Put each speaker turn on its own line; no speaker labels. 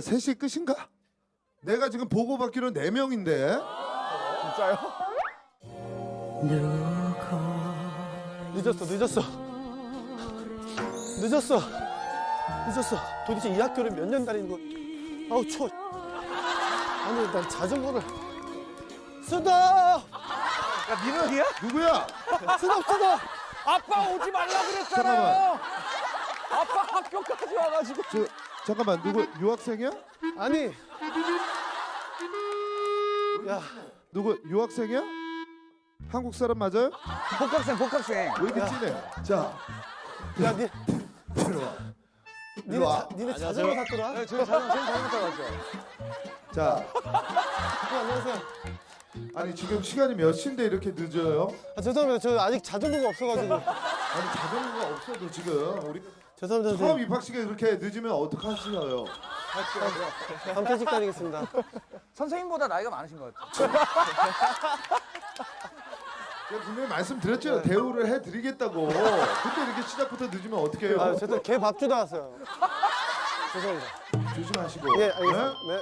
자, 셋이 끝인가? 내가 지금 보고받기로 네 명인데.
진짜요?
늦었어 늦었어 늦었어 늦었어 도대체 이 학교를 몇 년 다니는 거 아우 추워 아니 난 자전거를 쓰다
야 민원이야?
누구야?
쓰다 쓰다
아빠 오지 말라 그랬잖아요. 아빠 학교까지 와가지고.
저 잠깐만 누구 유학생이야?
아니 야
누구 유학생이야? 한국 사람 맞아요?
복학생 복학생.
왜 이렇게 진해? 자,
야, 니,
들어와.
니네,
일로 와.
자, 니네 자전거 샀더라?
네, 저희 자전 저희 자전거 타고 왔죠.
자,
어, 안녕하세요.
아니 지금 시간이 몇 시인데 이렇게 늦어요?
아, 죄송합니다. 저 아직 자전거가 없어가지고.
아니 자전거가 없어도 지금 우리
죄송합니다.
처음
저
입학식에 그렇게 늦으면 어떡하시나요?
밤퇴직 다니겠습니다.
선생님보다 나이가 많으신 것 같아요.
제가 분명히 말씀드렸죠. 대우를 해드리겠다고. 근데 이렇게 시작부터 늦으면 어떡해요?
아, 죄송 개밥 주다 왔어요. 죄송합니다.
조심하시고.
예, 알겠습니다.
네?
네.